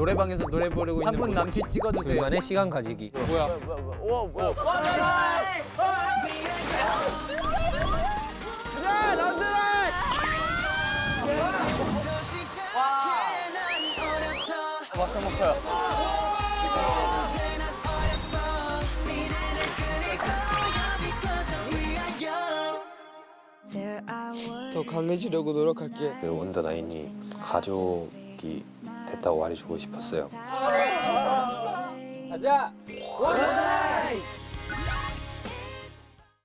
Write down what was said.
노래방에서 노래 부르고 있는 분 남친 찍어주세요. 둘만의 시간 가지기. 뭐야? 막상 먹어요. 더 강해지려고 노력할게. 그 원더나인이 가족이 됐다고 말해주고 싶었어요. 가자.